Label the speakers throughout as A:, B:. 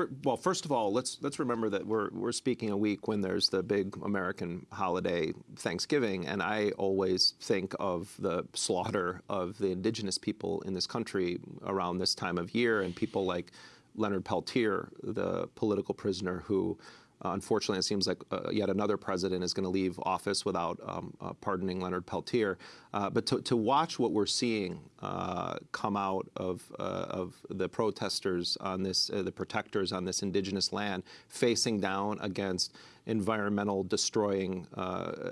A: for, well, first of all, let's let's remember that we're we're speaking a week when there's the big American holiday Thanksgiving, and I always think of the slaughter of the indigenous people in this country around this time of year, and people like Leonard Peltier, the political prisoner who uh, unfortunately, it seems like uh, yet another president is going to leave office without um, uh, pardoning Leonard Peltier. Uh, but to, to, watch what we're seeing uh, come out of, of the protesters on this, the protectors on this indigenous land, facing down against environmental destroying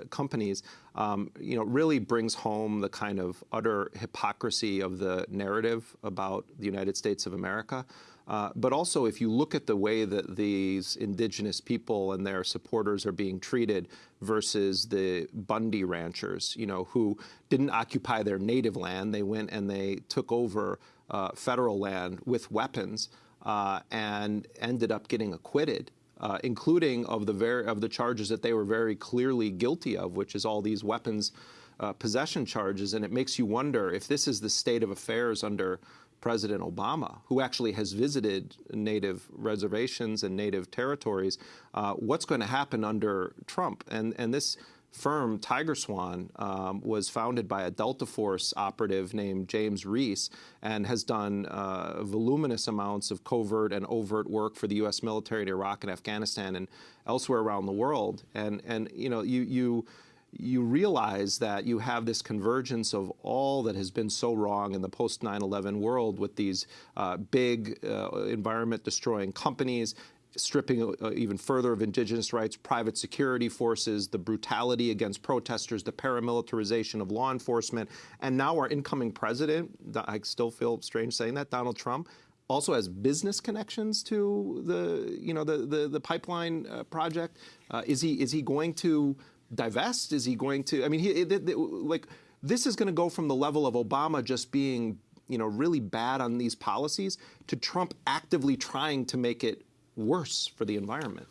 A: companies, um, you know, really brings home the kind of utter hypocrisy of the narrative about the United States of America. Uh, but also, if you look at the way that these indigenous people and their supporters are being treated versus the Bundy ranchers, you know, who didn't occupy their native land, they went and they took over uh, federal land with weapons uh, and ended up getting acquitted. Uh, including of the very of the charges that they were very clearly guilty of, which is all these weapons uh, possession charges, and it makes you wonder if this is the state of affairs under President Obama, who actually has visited native reservations and native territories, uh, what's going to happen under Trump? And, and this firm, TigerSwan, um, was founded by a Delta Force operative named James Reese and has done uh, voluminous amounts of covert and overt work for the U.S. military in Iraq and Afghanistan and elsewhere around the world. And, and you know, you, you you realize that you have this convergence of all that has been so wrong in the post 9 11 world with these uh, big uh, environment destroying companies. Stripping uh, even further of indigenous rights, private security forces, the brutality against protesters, the paramilitarization of law enforcement, and now our incoming president, I still feel strange saying that, Donald Trump, also has business connections to the you know the the, the pipeline uh, project. Uh, is he is he going to divest? Is he going to? I mean, he, like this is going to go from the level of Obama just being you know really bad on these policies to Trump actively trying to make it worse for the environment.